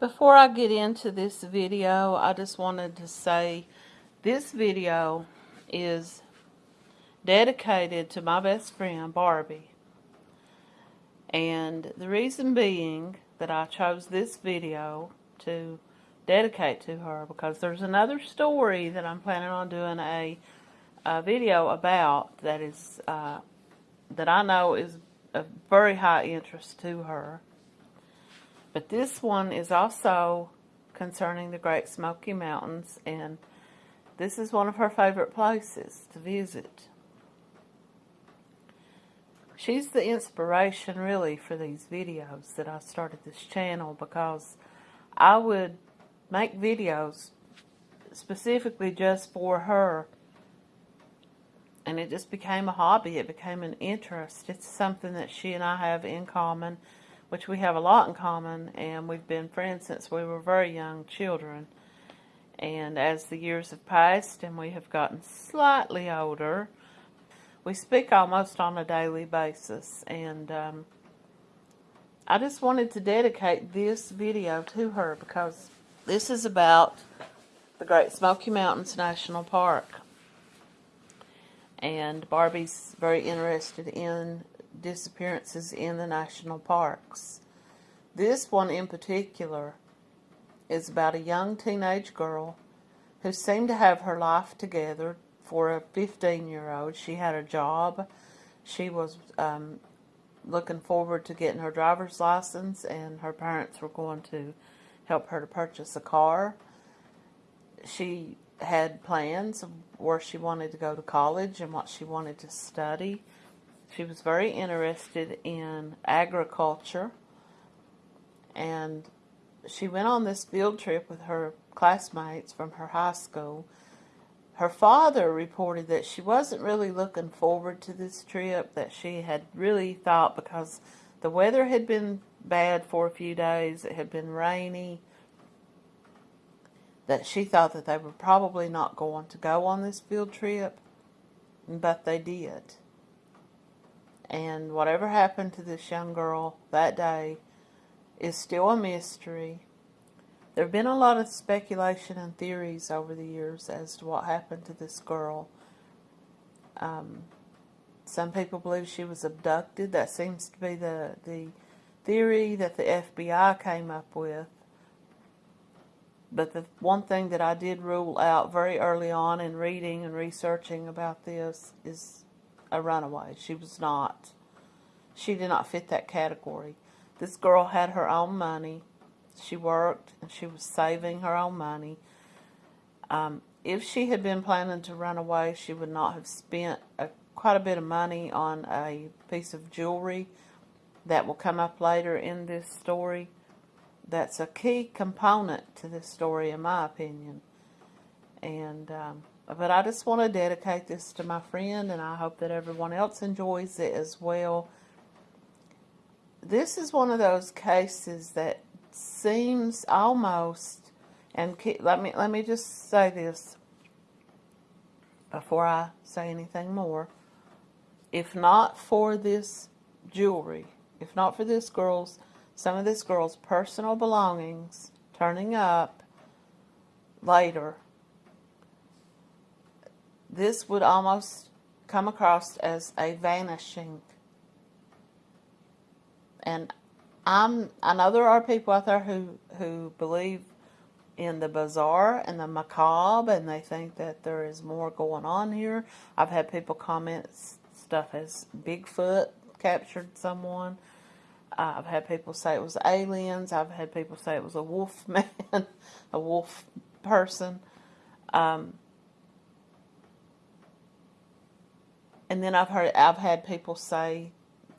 Before I get into this video, I just wanted to say this video is dedicated to my best friend, Barbie. And the reason being that I chose this video to dedicate to her because there's another story that I'm planning on doing a, a video about that is uh, that I know is of very high interest to her. But this one is also concerning the Great Smoky Mountains, and this is one of her favorite places to visit. She's the inspiration, really, for these videos that I started this channel because I would make videos specifically just for her and it just became a hobby. It became an interest. It's something that she and I have in common which we have a lot in common, and we've been friends since we were very young children. And as the years have passed and we have gotten slightly older, we speak almost on a daily basis. And um, I just wanted to dedicate this video to her because this is about the Great Smoky Mountains National Park. And Barbie's very interested in disappearances in the national parks. This one in particular is about a young teenage girl who seemed to have her life together for a 15 year old. She had a job. She was um, looking forward to getting her driver's license, and her parents were going to help her to purchase a car. She had plans of where she wanted to go to college and what she wanted to study. She was very interested in agriculture and she went on this field trip with her classmates from her high school. Her father reported that she wasn't really looking forward to this trip, that she had really thought because the weather had been bad for a few days, it had been rainy, that she thought that they were probably not going to go on this field trip, but they did. And whatever happened to this young girl that day is still a mystery. There have been a lot of speculation and theories over the years as to what happened to this girl. Um, some people believe she was abducted. That seems to be the, the theory that the FBI came up with. But the one thing that I did rule out very early on in reading and researching about this is a runaway. She was not. She did not fit that category. This girl had her own money. She worked and she was saving her own money. Um, if she had been planning to run away, she would not have spent a, quite a bit of money on a piece of jewelry that will come up later in this story. That's a key component to this story, in my opinion. And um, but I just want to dedicate this to my friend, and I hope that everyone else enjoys it as well. This is one of those cases that seems almost, and let me let me just say this before I say anything more. If not for this jewelry, if not for this girl's, some of this girl's personal belongings turning up later this would almost come across as a vanishing. And I'm, I know there are people out there who, who believe in the bizarre and the macabre and they think that there is more going on here. I've had people comment stuff as Bigfoot captured someone. Uh, I've had people say it was aliens. I've had people say it was a wolf man, a wolf person. Um, And then I've heard, I've had people say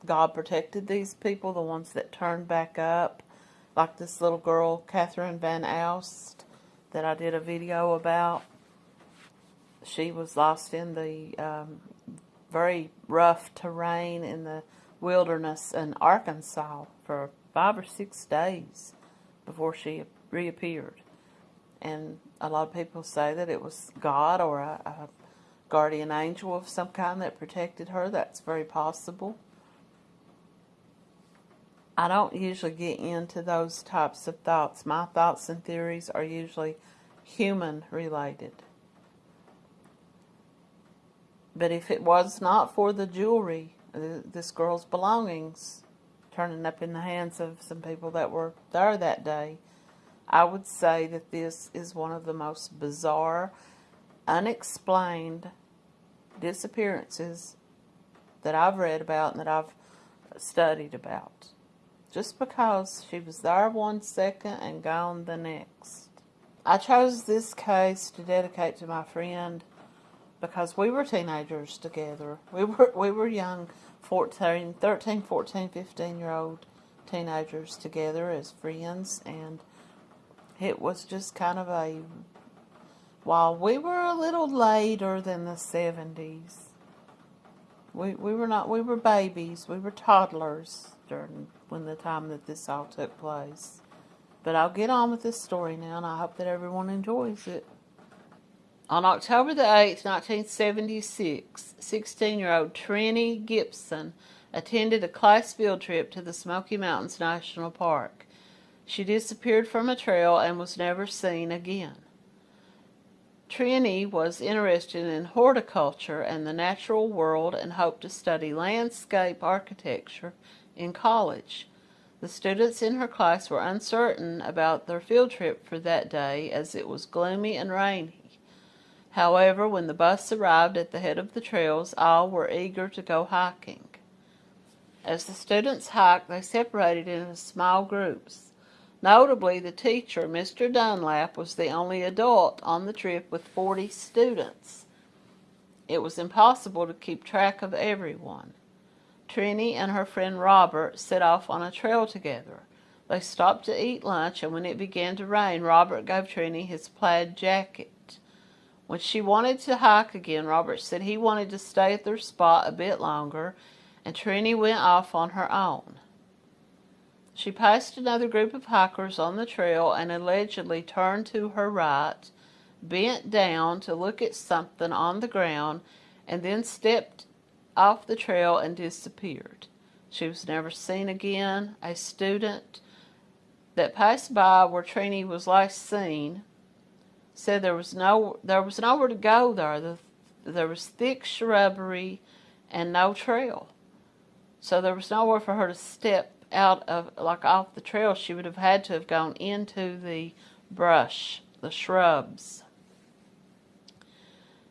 God protected these people, the ones that turned back up, like this little girl, Catherine Van Alst, that I did a video about. She was lost in the um, very rough terrain in the wilderness in Arkansas for five or six days before she reappeared. And a lot of people say that it was God or a, a guardian angel of some kind that protected her. That's very possible. I don't usually get into those types of thoughts. My thoughts and theories are usually human related. But if it was not for the jewelry, uh, this girl's belongings turning up in the hands of some people that were there that day, I would say that this is one of the most bizarre, unexplained disappearances that I've read about and that I've studied about. Just because she was there one second and gone the next. I chose this case to dedicate to my friend because we were teenagers together. We were we were young 14, 13, 14, 15 year old teenagers together as friends and it was just kind of a while we were a little later than the 70s we, we were not, we were babies, we were toddlers during when the time that this all took place. But I'll get on with this story now, and I hope that everyone enjoys it. On October the 8th, 1976, 16-year-old Trini Gibson attended a class field trip to the Smoky Mountains National Park. She disappeared from a trail and was never seen again. Trini was interested in horticulture and the natural world and hoped to study landscape architecture in college. The students in her class were uncertain about their field trip for that day as it was gloomy and rainy. However, when the bus arrived at the head of the trails, all were eager to go hiking. As the students hiked, they separated into small groups. Notably, the teacher, Mr. Dunlap, was the only adult on the trip with 40 students. It was impossible to keep track of everyone. Trini and her friend Robert set off on a trail together. They stopped to eat lunch, and when it began to rain, Robert gave Trini his plaid jacket. When she wanted to hike again, Robert said he wanted to stay at their spot a bit longer, and Trini went off on her own. She passed another group of hikers on the trail and allegedly turned to her right, bent down to look at something on the ground, and then stepped off the trail and disappeared. She was never seen again. A student that passed by where Trini was last seen said there was no there was nowhere to go there. The, there was thick shrubbery and no trail. So there was nowhere for her to step out of, like off the trail, she would have had to have gone into the brush, the shrubs.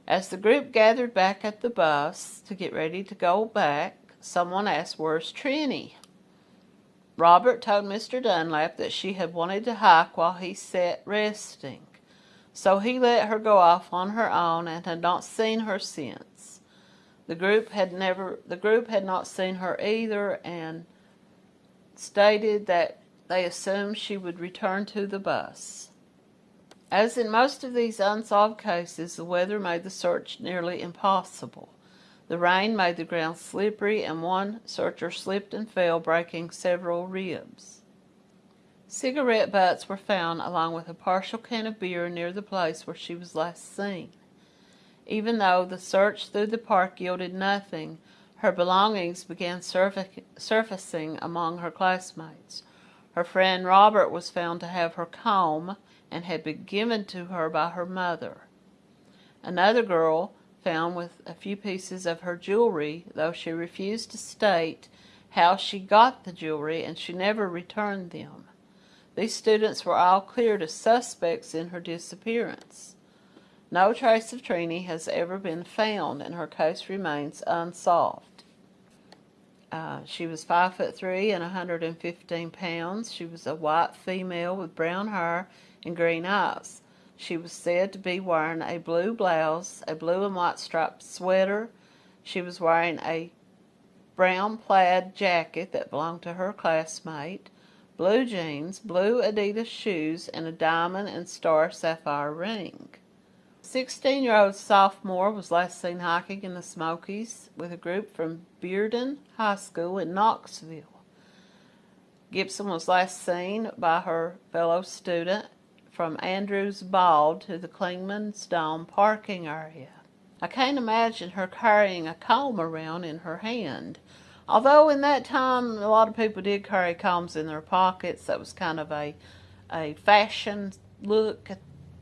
As the group gathered back at the bus to get ready to go back, someone asked, Where's Trini? Robert told Mr. Dunlap that she had wanted to hike while he sat resting. So he let her go off on her own and had not seen her since. The group had never the group had not seen her either and stated that they assumed she would return to the bus. As in most of these unsolved cases, the weather made the search nearly impossible. The rain made the ground slippery, and one searcher slipped and fell, breaking several ribs. Cigarette butts were found along with a partial can of beer near the place where she was last seen. Even though the search through the park yielded nothing, her belongings began surfacing among her classmates. Her friend Robert was found to have her comb and had been given to her by her mother. Another girl found with a few pieces of her jewelry, though she refused to state how she got the jewelry and she never returned them. These students were all cleared as suspects in her disappearance. No trace of Trini has ever been found and her case remains unsolved. Uh, she was 5 foot 3 and 115 pounds. She was a white female with brown hair and green eyes. She was said to be wearing a blue blouse, a blue and white striped sweater. She was wearing a brown plaid jacket that belonged to her classmate, blue jeans, blue Adidas shoes, and a diamond and star sapphire ring. 16 year old sophomore was last seen hiking in the Smokies with a group from Bearden High School in Knoxville. Gibson was last seen by her fellow student from Andrews Bald to the Clingman's Dome parking area. I can't imagine her carrying a comb around in her hand. Although in that time, a lot of people did carry combs in their pockets. That was kind of a, a fashion look.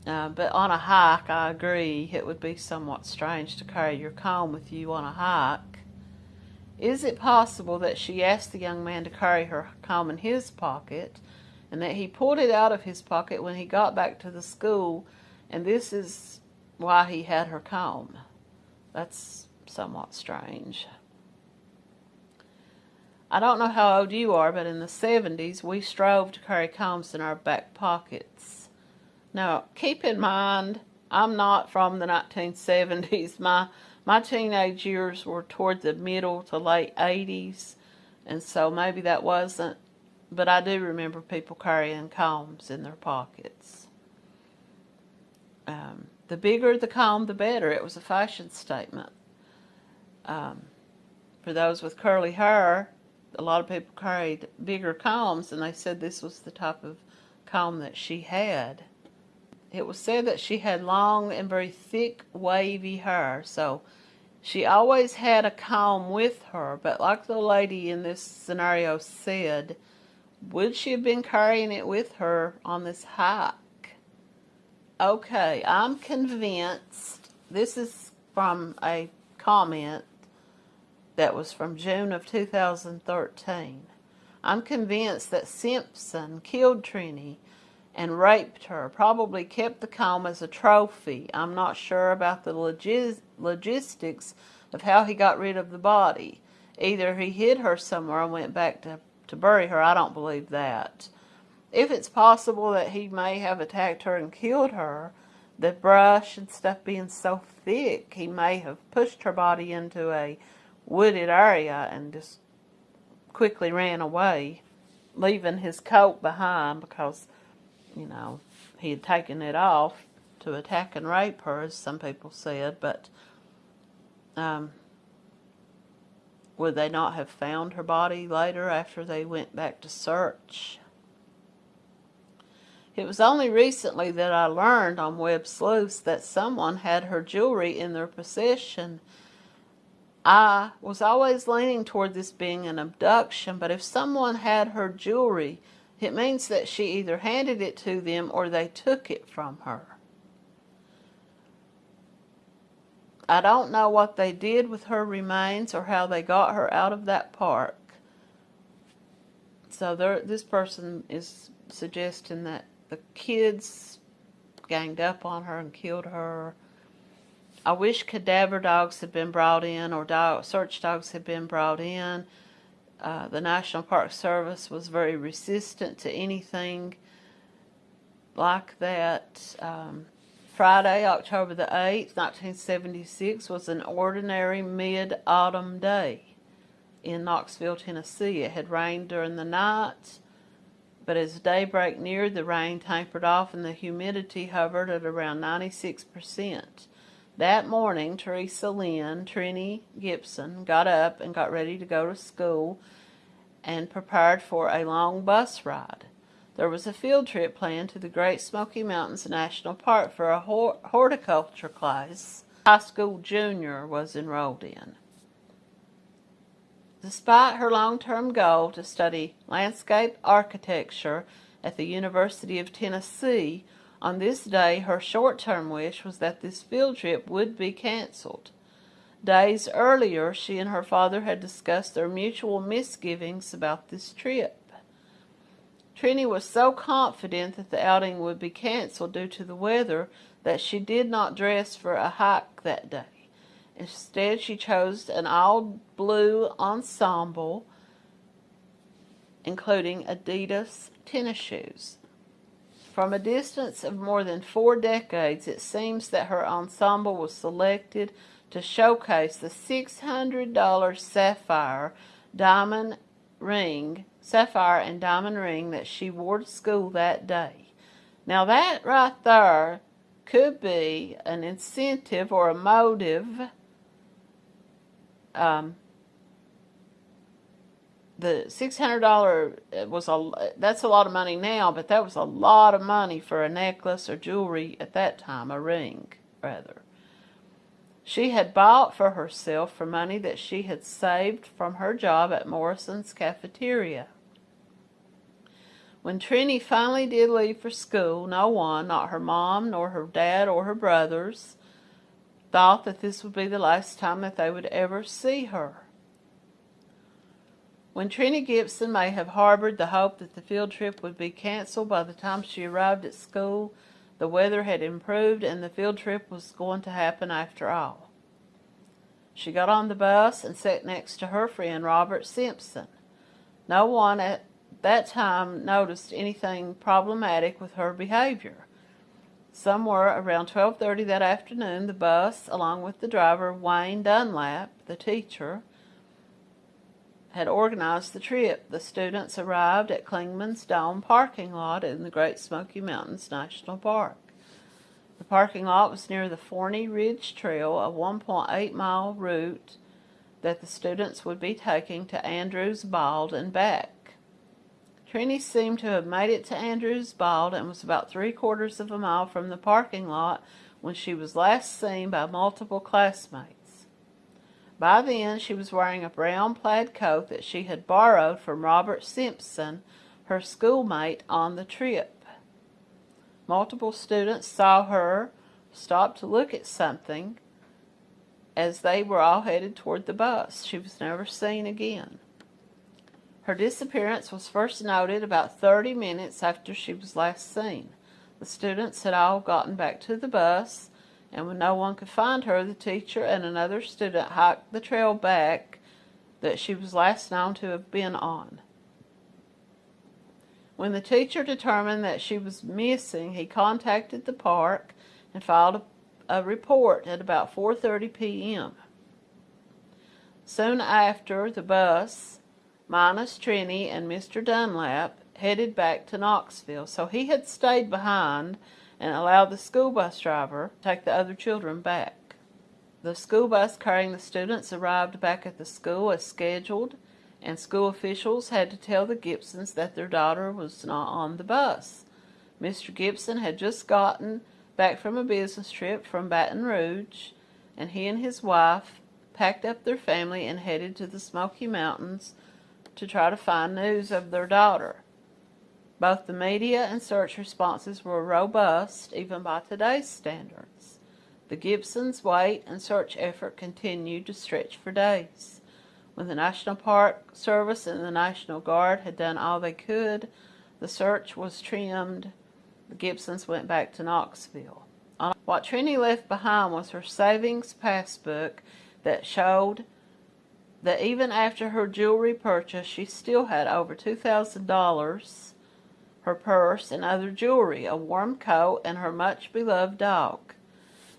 Uh, but on a hike, I agree, it would be somewhat strange to carry your comb with you on a hike. Is it possible that she asked the young man to carry her comb in his pocket and that he pulled it out of his pocket when he got back to the school and this is why he had her comb? That's somewhat strange. I don't know how old you are, but in the 70s we strove to carry combs in our back pockets. Now, keep in mind, I'm not from the 1970s. My my teenage years were toward the middle to late 80s, and so maybe that wasn't, but I do remember people carrying combs in their pockets. Um, the bigger the comb, the better. It was a fashion statement. Um, for those with curly hair, a lot of people carried bigger combs, and they said this was the type of comb that she had. It was said that she had long and very thick, wavy hair, so she always had a comb with her, but like the lady in this scenario said, would she have been carrying it with her on this hike? Okay, I'm convinced, this is from a comment that was from June of 2013. I'm convinced that Simpson killed Trini and raped her, probably kept the comb as a trophy. I'm not sure about the logis logistics of how he got rid of the body. Either he hid her somewhere and went back to, to bury her. I don't believe that. If it's possible that he may have attacked her and killed her, the brush and stuff being so thick, he may have pushed her body into a wooded area and just quickly ran away, leaving his coat behind because, you know, he had taken it off to attack and rape her, as some people said, but um, would they not have found her body later after they went back to search? It was only recently that I learned on Web Sleuths that someone had her jewelry in their possession I was always leaning toward this being an abduction, but if someone had her jewelry, it means that she either handed it to them or they took it from her. I don't know what they did with her remains or how they got her out of that park. So there, this person is suggesting that the kids ganged up on her and killed her I wish cadaver dogs had been brought in or dog, search dogs had been brought in. Uh, the National Park Service was very resistant to anything like that. Um, Friday, October the 8th, 1976 was an ordinary mid-autumn day in Knoxville, Tennessee. It had rained during the night, but as daybreak neared, the rain tapered off and the humidity hovered at around 96%. That morning, Teresa Lynn, Trini Gibson, got up and got ready to go to school and prepared for a long bus ride. There was a field trip planned to the Great Smoky Mountains National Park for a horticulture class high school junior was enrolled in. Despite her long-term goal to study landscape architecture at the University of Tennessee, on this day, her short-term wish was that this field trip would be canceled. Days earlier, she and her father had discussed their mutual misgivings about this trip. Trini was so confident that the outing would be canceled due to the weather that she did not dress for a hike that day. Instead, she chose an all-blue ensemble, including Adidas tennis shoes. From a distance of more than four decades, it seems that her ensemble was selected to showcase the $600 sapphire diamond ring, sapphire and diamond ring that she wore to school that day. Now that right there could be an incentive or a motive um, the six hundred dollar uh, was a that's a lot of money now, but that was a lot of money for a necklace or jewelry at that time, a ring rather. She had bought for herself for money that she had saved from her job at Morrison's cafeteria. When Trini finally did leave for school, no one, not her mom, nor her dad, or her brothers, thought that this would be the last time that they would ever see her. When Trina Gibson may have harbored the hope that the field trip would be canceled by the time she arrived at school, the weather had improved and the field trip was going to happen after all. She got on the bus and sat next to her friend Robert Simpson. No one at that time noticed anything problematic with her behavior. Somewhere around 12:30 that afternoon, the bus, along with the driver Wayne Dunlap, the teacher, had organized the trip. The students arrived at Clingman's Dome parking lot in the Great Smoky Mountains National Park. The parking lot was near the Forney Ridge Trail, a 1.8 mile route that the students would be taking to Andrews Bald and back. Trini seemed to have made it to Andrews Bald and was about three quarters of a mile from the parking lot when she was last seen by multiple classmates. By then, she was wearing a brown plaid coat that she had borrowed from Robert Simpson, her schoolmate, on the trip. Multiple students saw her stop to look at something as they were all headed toward the bus. She was never seen again. Her disappearance was first noted about 30 minutes after she was last seen. The students had all gotten back to the bus and when no one could find her, the teacher and another student hiked the trail back that she was last known to have been on. When the teacher determined that she was missing, he contacted the park and filed a, a report at about 4.30 p.m. Soon after, the bus, minus Trini and Mr. Dunlap, headed back to Knoxville, so he had stayed behind and allowed the school bus driver to take the other children back. The school bus carrying the students arrived back at the school as scheduled, and school officials had to tell the Gibsons that their daughter was not on the bus. Mr. Gibson had just gotten back from a business trip from Baton Rouge, and he and his wife packed up their family and headed to the Smoky Mountains to try to find news of their daughter. Both the media and search responses were robust, even by today's standards. The Gibsons' wait and search effort continued to stretch for days. When the National Park Service and the National Guard had done all they could, the search was trimmed. The Gibsons went back to Knoxville. What Trini left behind was her savings passbook that showed that even after her jewelry purchase, she still had over $2,000 her purse and other jewelry, a warm coat, and her much beloved dog.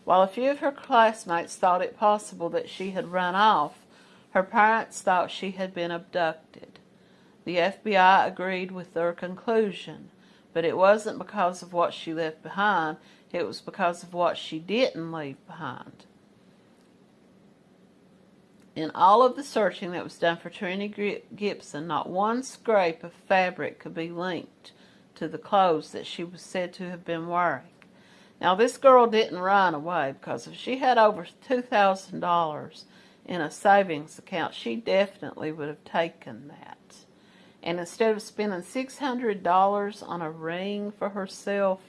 While a few of her classmates thought it possible that she had run off, her parents thought she had been abducted. The FBI agreed with their conclusion, but it wasn't because of what she left behind, it was because of what she didn't leave behind. In all of the searching that was done for Trini Gibson, not one scrape of fabric could be linked to the clothes that she was said to have been wearing. Now, this girl didn't run away because if she had over $2,000 in a savings account, she definitely would have taken that. And instead of spending $600 on a ring for herself,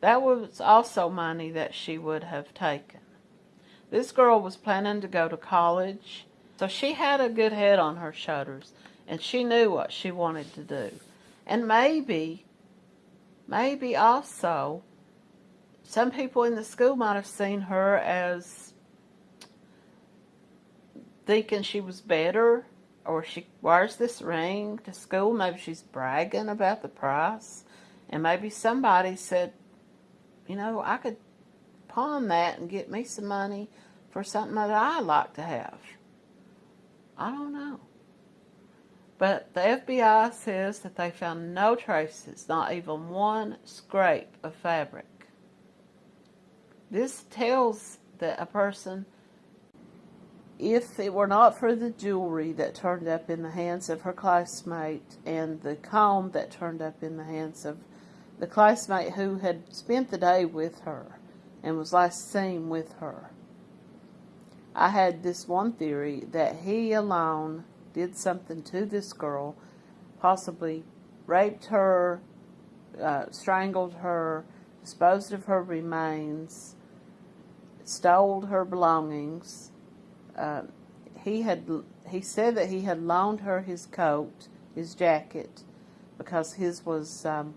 that was also money that she would have taken. This girl was planning to go to college, so she had a good head on her shoulders, and she knew what she wanted to do. And maybe maybe also some people in the school might have seen her as thinking she was better or she wears this ring to school. Maybe she's bragging about the price. And maybe somebody said, you know, I could pawn that and get me some money for something that I like to have. I don't know. But the FBI says that they found no traces, not even one scrape of fabric. This tells that a person, if it were not for the jewelry that turned up in the hands of her classmate and the comb that turned up in the hands of the classmate who had spent the day with her and was last seen with her, I had this one theory that he alone did something to this girl, possibly raped her, uh, strangled her, disposed of her remains, stole her belongings. Uh, he had he said that he had loaned her his coat, his jacket, because his was um,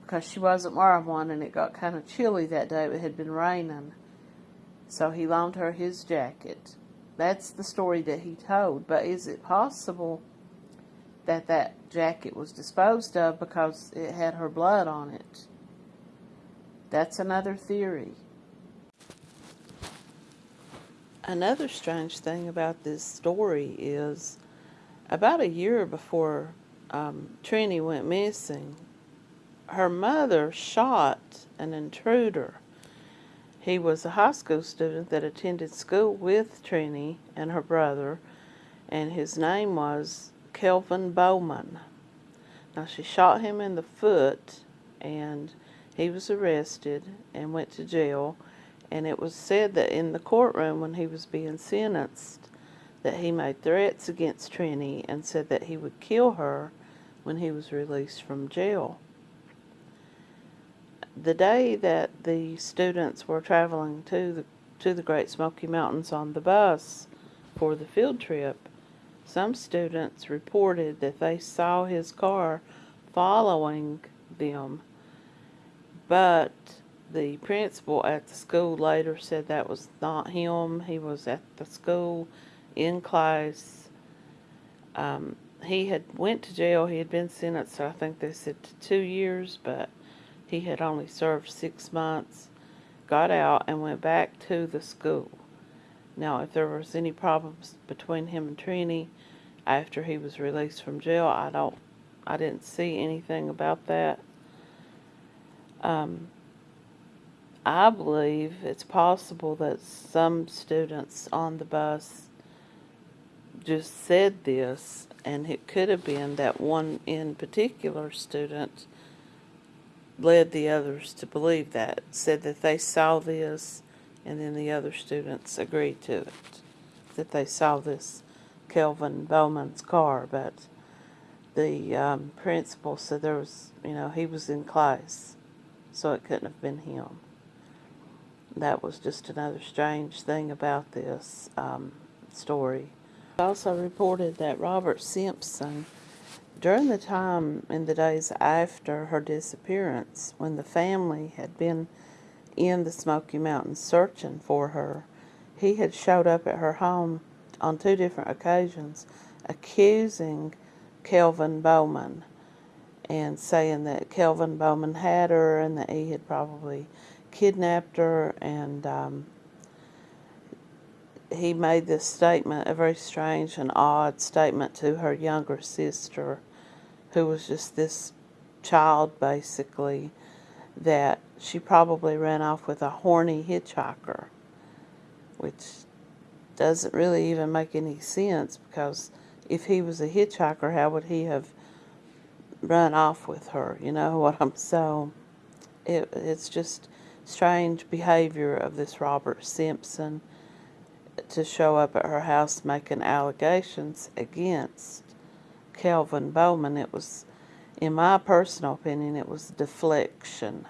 because she wasn't wearing one and it got kind of chilly that day. It had been raining, so he loaned her his jacket. That's the story that he told. But is it possible that that jacket was disposed of because it had her blood on it? That's another theory. Another strange thing about this story is about a year before um, Trini went missing, her mother shot an intruder. He was a high school student that attended school with Trini and her brother, and his name was Kelvin Bowman. Now, she shot him in the foot, and he was arrested and went to jail and it was said that in the courtroom when he was being sentenced that he made threats against Trini and said that he would kill her when he was released from jail. The day that the students were traveling to the to the Great Smoky Mountains on the bus for the field trip, some students reported that they saw his car following them, but the principal at the school later said that was not him. He was at the school in class. Um, he had went to jail. He had been sentenced, I think they said to two years, but he had only served six months. Got out and went back to the school. Now, if there was any problems between him and Trini after he was released from jail, I don't, I didn't see anything about that. Um, I believe it's possible that some students on the bus just said this, and it could have been that one in particular student led the others to believe that, said that they saw this, and then the other students agreed to it, that they saw this Kelvin Bowman's car, but the um, principal said there was, you know, he was in class, so it couldn't have been him that was just another strange thing about this um, story. Also reported that Robert Simpson, during the time in the days after her disappearance, when the family had been in the Smoky Mountains searching for her, he had showed up at her home on two different occasions accusing Kelvin Bowman and saying that Kelvin Bowman had her and that he had probably kidnapped her. And um, he made this statement, a very strange and odd statement to her younger sister, who was just this child basically, that she probably ran off with a horny hitchhiker, which doesn't really even make any sense because if he was a hitchhiker, how would he have run off with her? You know what I'm so. It, it's just strange behavior of this Robert Simpson to show up at her house making allegations against Kelvin Bowman. It was, in my personal opinion, it was deflection.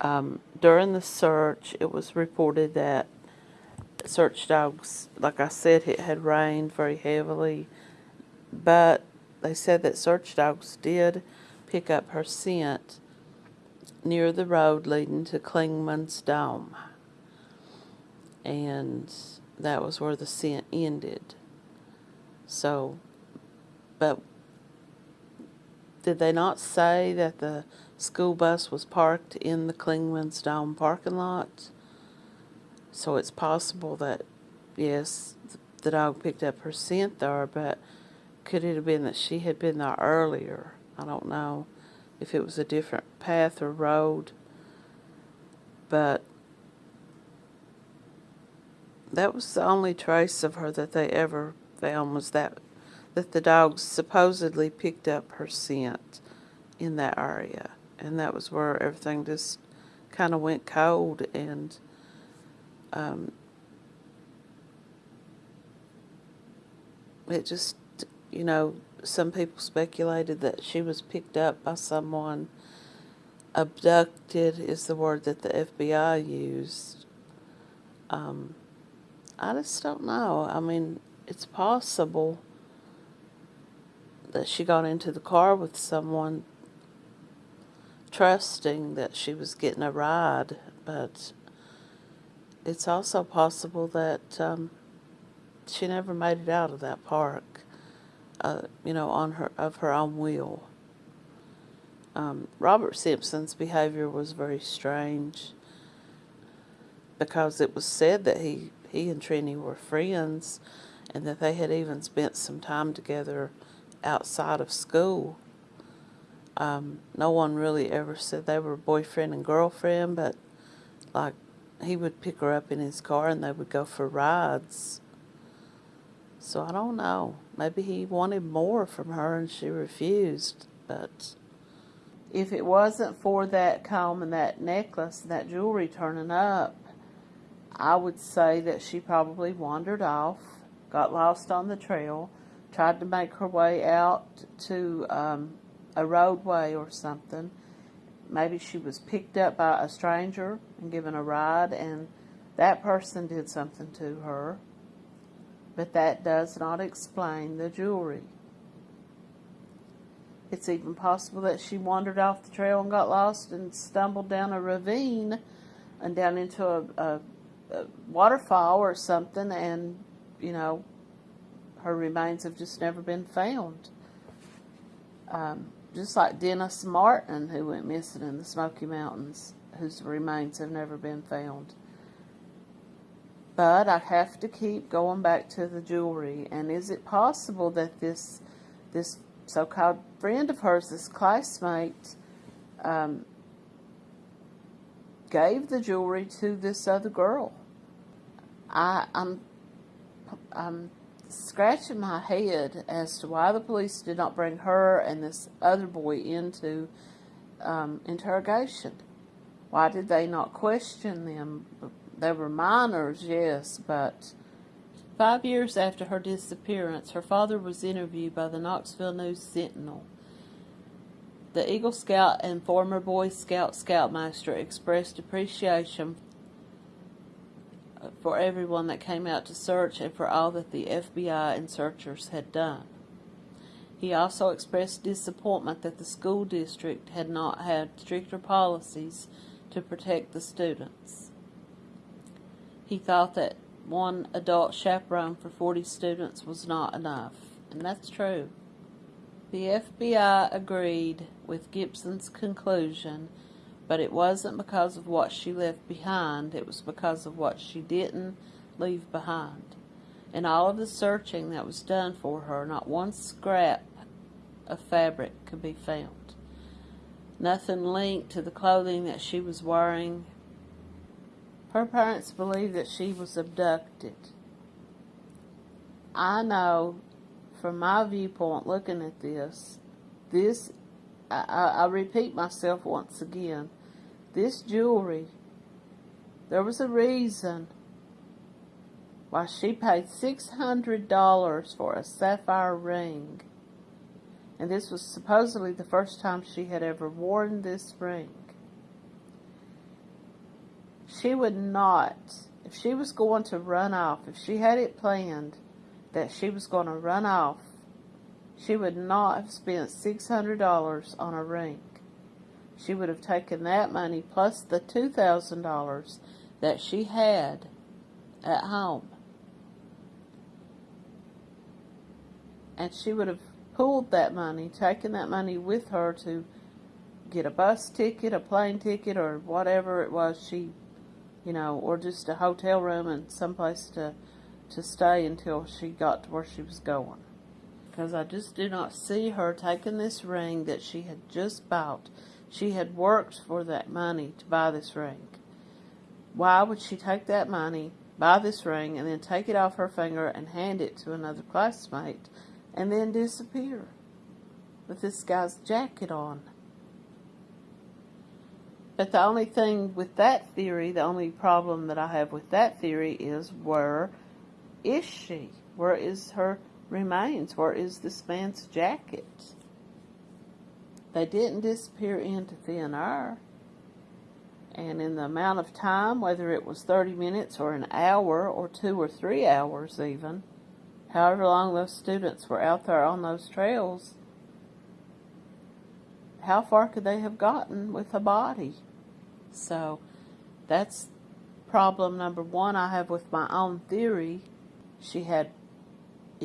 Um, during the search, it was reported that search dogs, like I said, it had rained very heavily, but they said that search dogs did pick up her scent near the road leading to Clingman's Dome. And that was where the scent ended. So, but did they not say that the school bus was parked in the Clingman's Dome parking lot? So it's possible that, yes, the dog picked up her scent there, but could it have been that she had been there earlier? I don't know if it was a different path or road. But that was the only trace of her that they ever found was that that the dog supposedly picked up her scent in that area. And that was where everything just kind of went cold and um, it just, you know, some people speculated that she was picked up by someone. Abducted is the word that the FBI used. Um, I just don't know. I mean, it's possible that she got into the car with someone trusting that she was getting a ride, but it's also possible that um, she never made it out of that park, uh, you know, on her of her own will. Um, Robert Simpson's behavior was very strange because it was said that he he and Trini were friends, and that they had even spent some time together outside of school. Um, no one really ever said they were boyfriend and girlfriend, but like he would pick her up in his car and they would go for rides. So I don't know. Maybe he wanted more from her and she refused. But if it wasn't for that comb and that necklace and that jewelry turning up, I would say that she probably wandered off, got lost on the trail, tried to make her way out to um, a roadway or something. Maybe she was picked up by a stranger and given a ride, and that person did something to her. But that does not explain the jewelry. It's even possible that she wandered off the trail and got lost and stumbled down a ravine and down into a, a, a waterfall or something, and, you know, her remains have just never been found. Um, just like Dennis Martin, who went missing in the Smoky Mountains, whose remains have never been found. But I have to keep going back to the jewelry. And is it possible that this this so-called friend of hers, this classmate, um, gave the jewelry to this other girl? I, I'm I'm scratching my head as to why the police did not bring her and this other boy into um, interrogation. Why did they not question them? They were minors, yes, but five years after her disappearance, her father was interviewed by the Knoxville News Sentinel. The Eagle Scout and former Boy Scout Scoutmaster expressed appreciation for everyone that came out to search and for all that the FBI and searchers had done. He also expressed disappointment that the school district had not had stricter policies to protect the students. He thought that one adult chaperone for 40 students was not enough, and that's true. The FBI agreed with Gibson's conclusion but it wasn't because of what she left behind, it was because of what she didn't leave behind. In all of the searching that was done for her, not one scrap of fabric could be found. Nothing linked to the clothing that she was wearing. Her parents believe that she was abducted. I know from my viewpoint looking at this, this I, I, repeat myself once again. This jewelry, there was a reason why she paid $600 for a sapphire ring. And this was supposedly the first time she had ever worn this ring. She would not, if she was going to run off, if she had it planned that she was going to run off she would not have spent $600 on a ring. She would have taken that money plus the $2,000 that she had at home. And she would have pooled that money, taken that money with her to get a bus ticket, a plane ticket, or whatever it was she, you know, or just a hotel room and someplace to, to stay until she got to where she was going because I just do not see her taking this ring that she had just bought. She had worked for that money to buy this ring. Why would she take that money, buy this ring, and then take it off her finger and hand it to another classmate and then disappear with this guy's jacket on? But the only thing with that theory, the only problem that I have with that theory is where is she? Where is her remains. Where is this man's jacket? They didn't disappear into thin air. And in the amount of time, whether it was 30 minutes or an hour or two or three hours even, however long those students were out there on those trails, how far could they have gotten with a body? So that's problem number one I have with my own theory. She had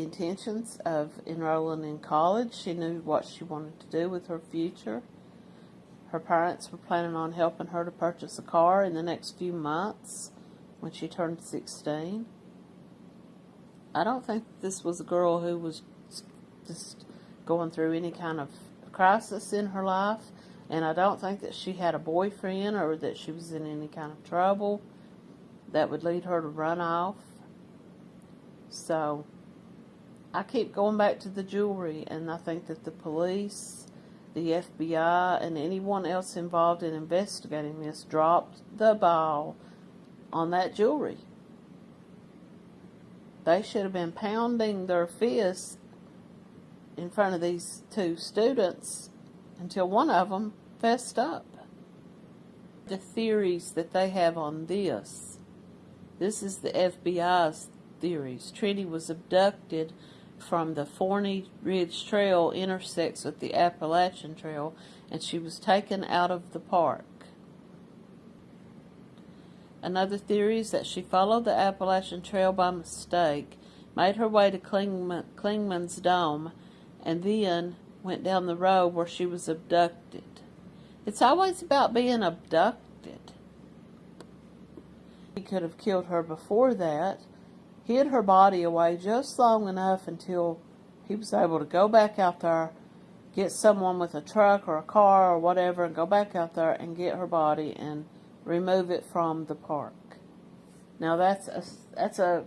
intentions of enrolling in college. She knew what she wanted to do with her future. Her parents were planning on helping her to purchase a car in the next few months when she turned 16. I don't think this was a girl who was just going through any kind of crisis in her life, and I don't think that she had a boyfriend or that she was in any kind of trouble that would lead her to run off. So I keep going back to the jewelry, and I think that the police the FBI and anyone else involved in investigating this dropped the ball on that jewelry. They should have been pounding their fists in front of these two students until one of them fessed up. The theories that they have on this. This is the FBI's theories. Trinity was abducted from the Forney Ridge Trail intersects with the Appalachian Trail, and she was taken out of the park. Another theory is that she followed the Appalachian Trail by mistake, made her way to Clingman, Clingman's Dome, and then went down the road where she was abducted. It's always about being abducted. He could have killed her before that, hid her body away just long enough until he was able to go back out there, get someone with a truck or a car or whatever, and go back out there and get her body and remove it from the park. Now that's a that's a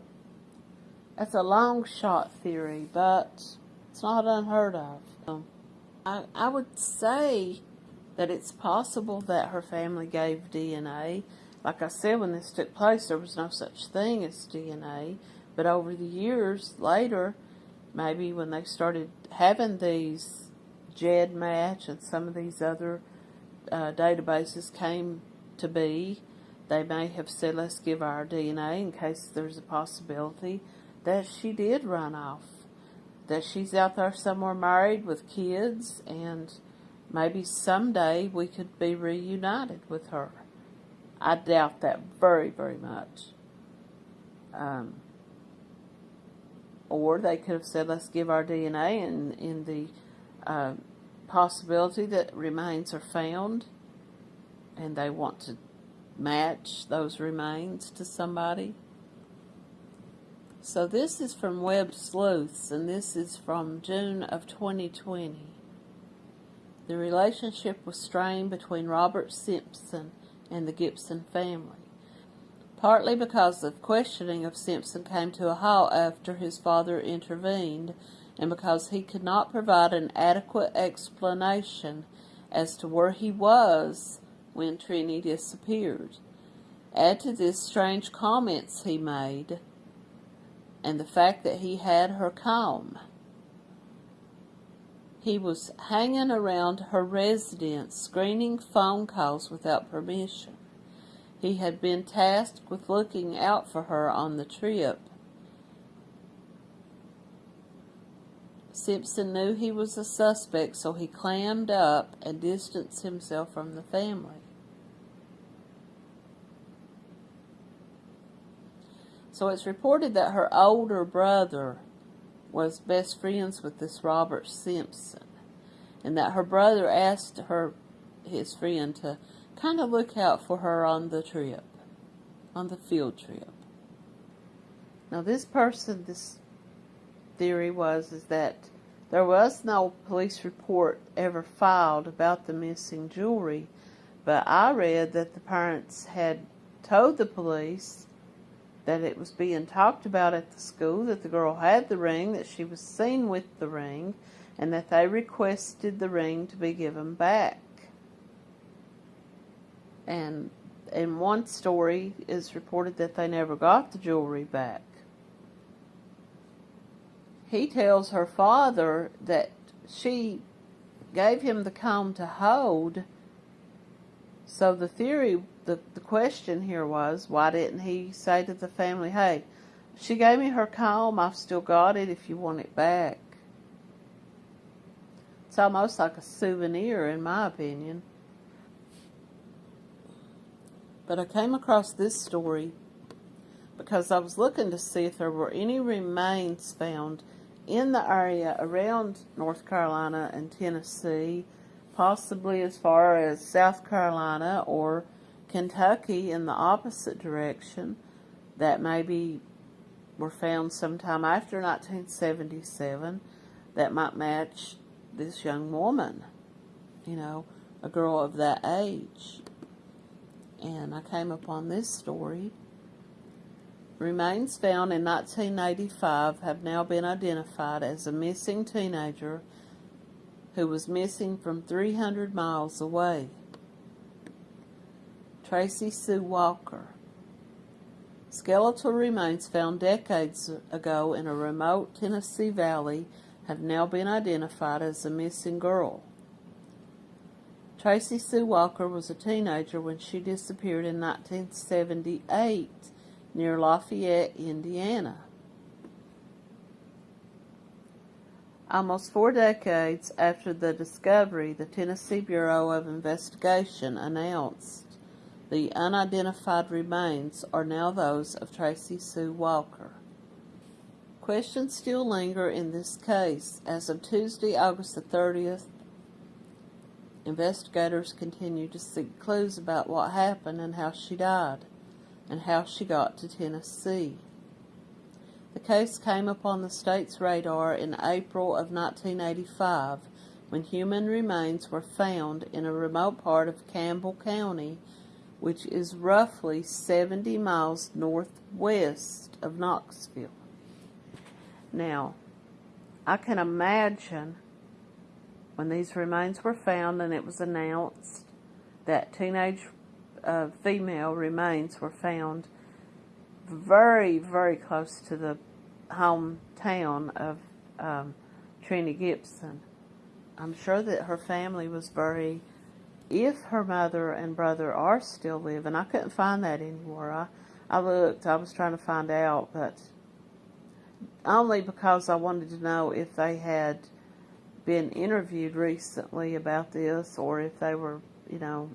that's a long shot theory, but it's not unheard of. Um, I I would say that it's possible that her family gave DNA like I said, when this took place, there was no such thing as DNA. But over the years later, maybe when they started having these GEDmatch and some of these other uh, databases came to be, they may have said, let's give our DNA in case there's a possibility that she did run off. That she's out there somewhere married with kids, and maybe someday we could be reunited with her. I doubt that very, very much. Um, or they could have said, let's give our DNA in, in the uh, possibility that remains are found and they want to match those remains to somebody. So this is from Web Sleuths, and this is from June of 2020. The relationship was strained between Robert Simpson and the Gibson family. Partly because the questioning of Simpson came to a halt after his father intervened, and because he could not provide an adequate explanation as to where he was when Trenny disappeared. Add to this strange comments he made, and the fact that he had her comb. He was hanging around her residence, screening phone calls without permission. He had been tasked with looking out for her on the trip. Simpson knew he was a suspect, so he clammed up and distanced himself from the family. So it's reported that her older brother was best friends with this Robert Simpson, and that her brother asked her, his friend, to kind of look out for her on the trip, on the field trip. Now, this person, this theory was is that there was no police report ever filed about the missing jewelry, but I read that the parents had told the police that it was being talked about at the school, that the girl had the ring, that she was seen with the ring, and that they requested the ring to be given back. And in one story, it's reported that they never got the jewelry back. he tells her father that she gave him the comb to hold. So the theory, the, the question here was, why didn't he say to the family, hey, she gave me her comb, I've still got it if you want it back. It's almost like a souvenir, in my opinion. But I came across this story because I was looking to see if there were any remains found in the area around North Carolina and Tennessee, possibly as far as South Carolina or Kentucky in the opposite direction, that maybe were found sometime after 1977 that might match this young woman, you know, a girl of that age. And I came upon this story Remains found in 1985 have now been identified as a missing teenager who was missing from 300 miles away. Tracy Sue Walker. Skeletal remains found decades ago in a remote Tennessee valley have now been identified as a missing girl. Tracy Sue Walker was a teenager when she disappeared in 1978 near Lafayette, Indiana. Almost four decades after the discovery, the Tennessee Bureau of Investigation announced the unidentified remains are now those of Tracy Sue Walker. Questions still linger in this case. As of Tuesday, August the 30th, investigators continue to seek clues about what happened and how she died and how she got to Tennessee. The case came upon the state's radar in April of 1985 when human remains were found in a remote part of Campbell County, which is roughly 70 miles northwest of Knoxville. Now, I can imagine when these remains were found and it was announced that teenage uh, female remains were found very, very close to the hometown of um, Trenny Gibson. I'm sure that her family was very, if her mother and brother are still living, I couldn't find that anywhere. I, I looked, I was trying to find out, but only because I wanted to know if they had been interviewed recently about this or if they were, you know,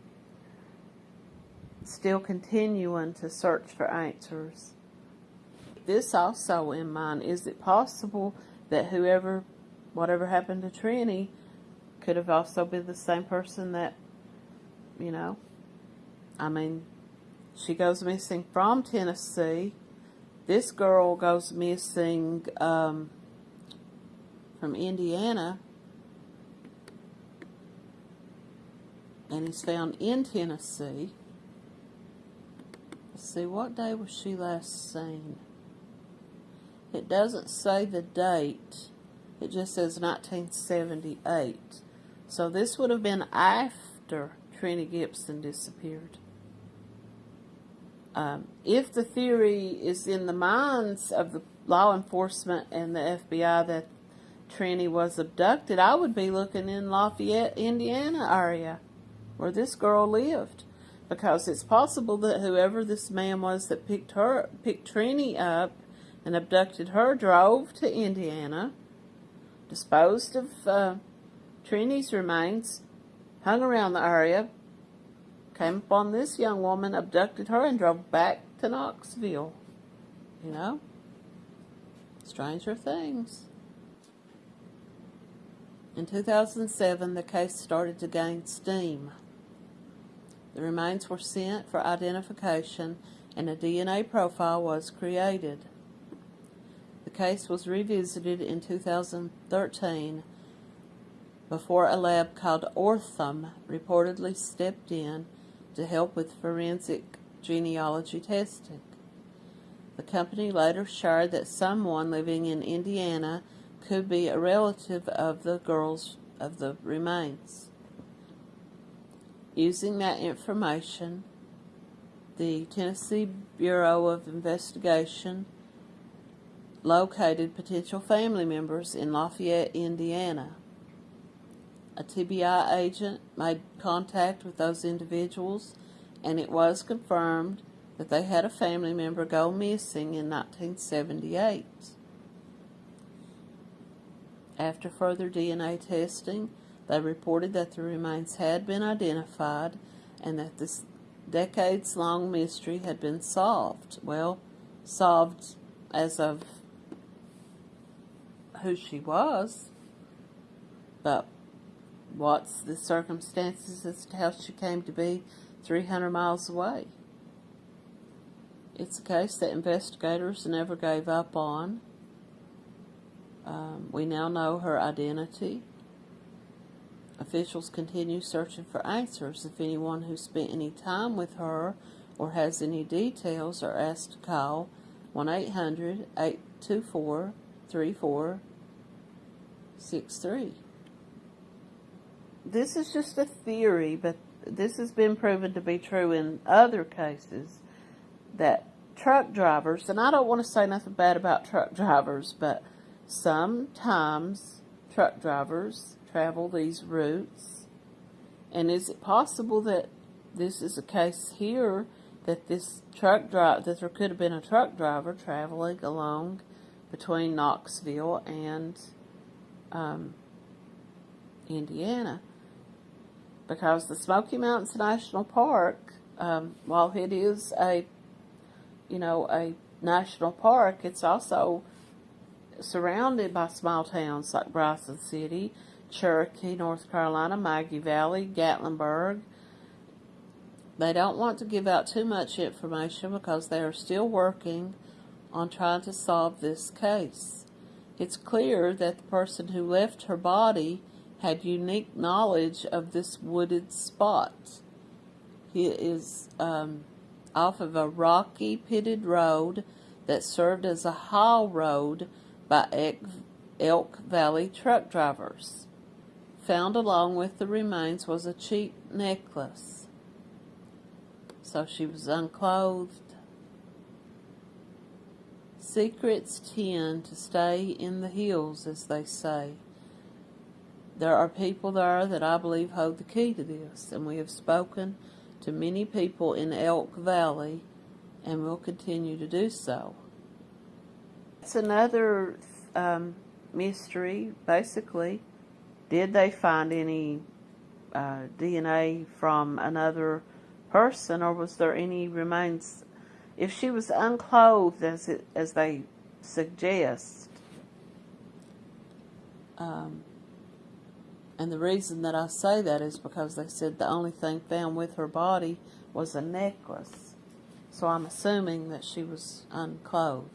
still continuing to search for answers. This also in mind, is it possible that whoever, whatever happened to Trenny, could have also been the same person that, you know, I mean, she goes missing from Tennessee. This girl goes missing um, from Indiana and is found in Tennessee. Let's see, what day was she last seen? It doesn't say the date. It just says 1978. So this would have been after Trenny Gibson disappeared. Um, if the theory is in the minds of the law enforcement and the FBI that Trenny was abducted, I would be looking in Lafayette, Indiana area where this girl lived because it's possible that whoever this man was that picked her, picked Trenny up and abducted her, drove to Indiana, disposed of uh, Trenny's remains, hung around the area, came upon this young woman, abducted her, and drove back to Knoxville. You know? Stranger things. In 2007, the case started to gain steam. The remains were sent for identification and a DNA profile was created. The case was revisited in 2013 before a lab called Othram reportedly stepped in to help with forensic genealogy testing. The company later shared that someone living in Indiana could be a relative of the girls of the remains. Using that information, the Tennessee Bureau of Investigation located potential family members in Lafayette, Indiana. A TBI agent made contact with those individuals, and it was confirmed that they had a family member go missing in 1978. After further DNA testing, they reported that the remains had been identified and that this decades long mystery had been solved. Well, solved as of who she was, but what's the circumstances as to how she came to be 300 miles away? It's a case that investigators never gave up on. Um, we now know her identity. Officials continue searching for answers. If anyone who spent any time with her or has any details are asked to call 1 800 824 3463. This is just a theory, but this has been proven to be true in other cases that truck drivers, and I don't want to say nothing bad about truck drivers, but sometimes truck drivers travel these routes. And is it possible that this is a case here that this truck driver, that there could have been a truck driver traveling along between Knoxville and um, Indiana? Because the Smoky Mountains National Park, um, while it is a, you know, a national park, it's also surrounded by small towns like Bryson City, Cherokee, North Carolina, Maggie Valley, Gatlinburg. They don't want to give out too much information because they are still working on trying to solve this case. It's clear that the person who left her body had unique knowledge of this wooded spot. He is um, off of a rocky pitted road that served as a haul road by Elk Valley truck drivers. Found along with the remains was a cheap necklace. So she was unclothed. Secrets tend to stay in the hills, as they say. There are people there that I believe hold the key to this, and we have spoken to many people in Elk Valley and will continue to do so. It's another um, mystery, basically. Did they find any uh, DNA from another person, or was there any remains? If she was unclothed, as it, as they suggest, um, and the reason that I say that is because they said the only thing found with her body was a necklace. So I'm assuming that she was unclothed.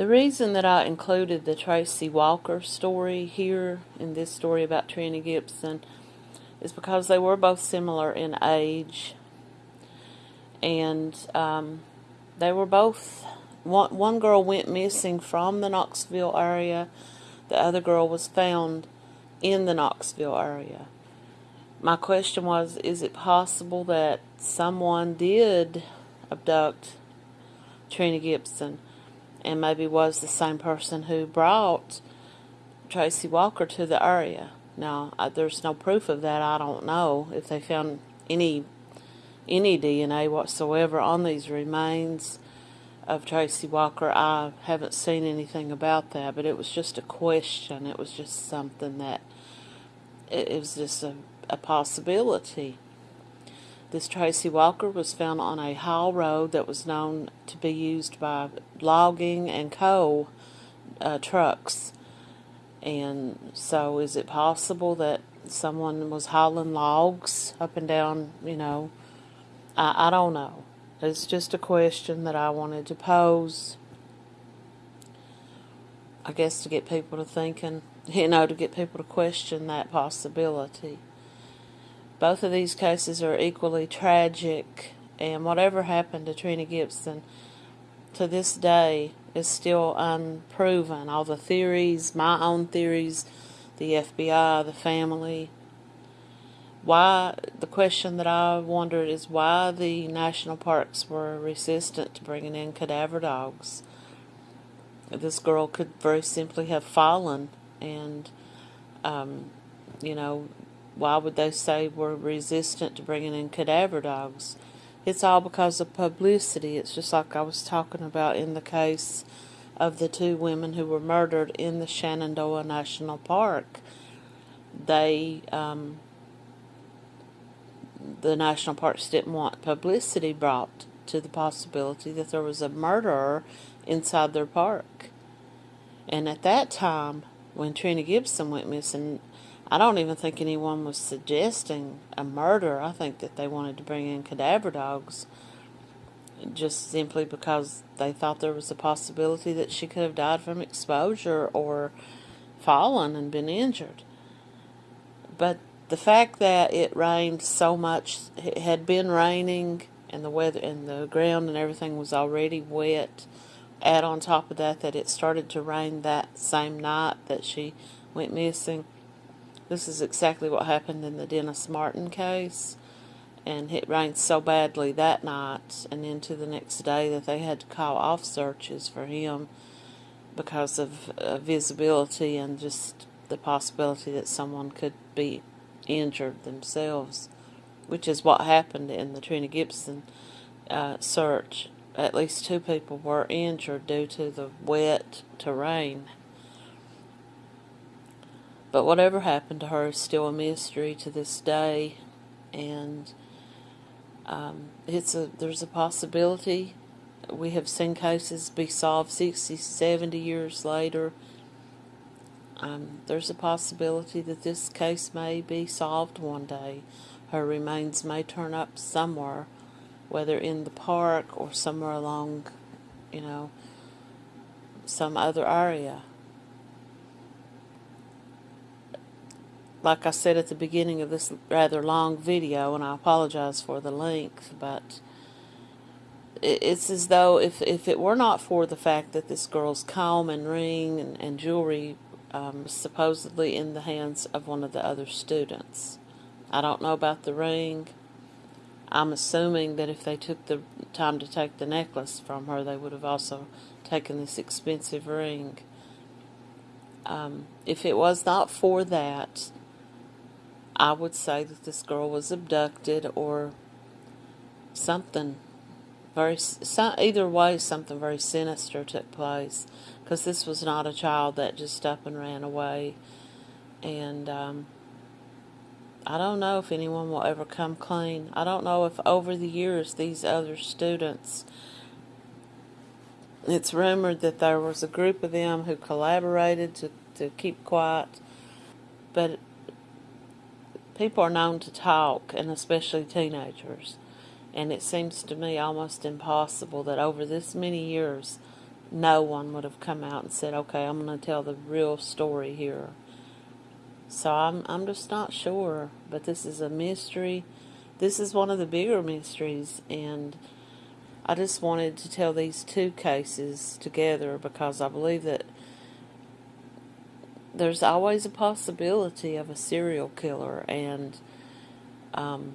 The reason that I included the Tracy Walker story here in this story about Trini Gibson is because they were both similar in age. And um, they were both one, one girl went missing from the Knoxville area the other girl was found in the Knoxville area. My question was is it possible that someone did abduct Trina Gibson and maybe was the same person who brought Tracy Walker to the area. Now, I, there's no proof of that. I don't know if they found any any DNA whatsoever on these remains of Tracy Walker. I haven't seen anything about that, but it was just a question. It was just something that it, it was just a, a possibility. This Tracy Walker was found on a haul road that was known to be used by logging and coal uh, trucks. And so, is it possible that someone was hauling logs up and down? You know, I, I don't know. It's just a question that I wanted to pose. I guess to get people to thinking, you know, to get people to question that possibility. Both of these cases are equally tragic, and whatever happened to Trina Gibson to this day is still unproven. All the theories, my own theories, the FBI, the family. Why, the question that I wondered is why the national parks were resistant to bringing in cadaver dogs. This girl could very simply have fallen, and, um, you know, why would they say we're resistant to bringing in cadaver dogs? It's all because of publicity. It's just like I was talking about in the case of the two women who were murdered in the Shenandoah National Park. They, um, the national parks didn't want publicity brought to the possibility that there was a murderer inside their park. And at that time, when Trina Gibson went missing, I don't even think anyone was suggesting a murder. I think that they wanted to bring in cadaver dogs just simply because they thought there was a possibility that she could have died from exposure or fallen and been injured. But the fact that it rained so much, it had been raining, and the weather and the ground and everything was already wet. Add on top of that that it started to rain that same night that she went missing. This is exactly what happened in the Dennis Martin case and it rained so badly that night and into the next day that they had to call off searches for him because of uh, visibility and just the possibility that someone could be injured themselves, which is what happened in the Trina Gibson uh, search. At least two people were injured due to the wet terrain. But whatever happened to her is still a mystery to this day, and um, it's a there's a possibility. We have seen cases be solved 60, 70 years later. Um, there's a possibility that this case may be solved one day. Her remains may turn up somewhere, whether in the park or somewhere along, you know, some other area. Like I said at the beginning of this rather long video, and I apologize for the length, but it's as though if, if it were not for the fact that this girl's comb and ring and, and jewelry um, supposedly in the hands of one of the other students. I don't know about the ring. I'm assuming that if they took the time to take the necklace from her, they would have also taken this expensive ring. Um, if it was not for that, I would say that this girl was abducted or something very either way something very sinister took place because this was not a child that just up and ran away and um, I don't know if anyone will ever come clean. I don't know if over the years these other students it's rumored that there was a group of them who collaborated to, to keep quiet but people are known to talk, and especially teenagers. And it seems to me almost impossible that over this many years, no one would have come out and said, "Okay, I'm going to tell the real story here." So I'm I'm just not sure, but this is a mystery. This is one of the bigger mysteries, and I just wanted to tell these two cases together because I believe that there's always a possibility of a serial killer, and um,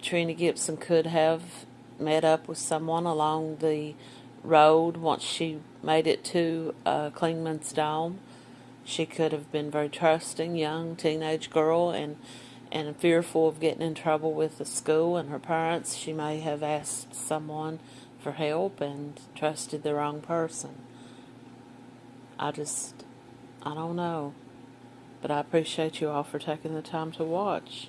Trina Gibson could have met up with someone along the road once she made it to uh, Clingman's Dome. She could have been very trusting, young teenage girl, and and fearful of getting in trouble with the school and her parents. She may have asked someone for help and trusted the wrong person. I just, I don't know. But I appreciate you all for taking the time to watch.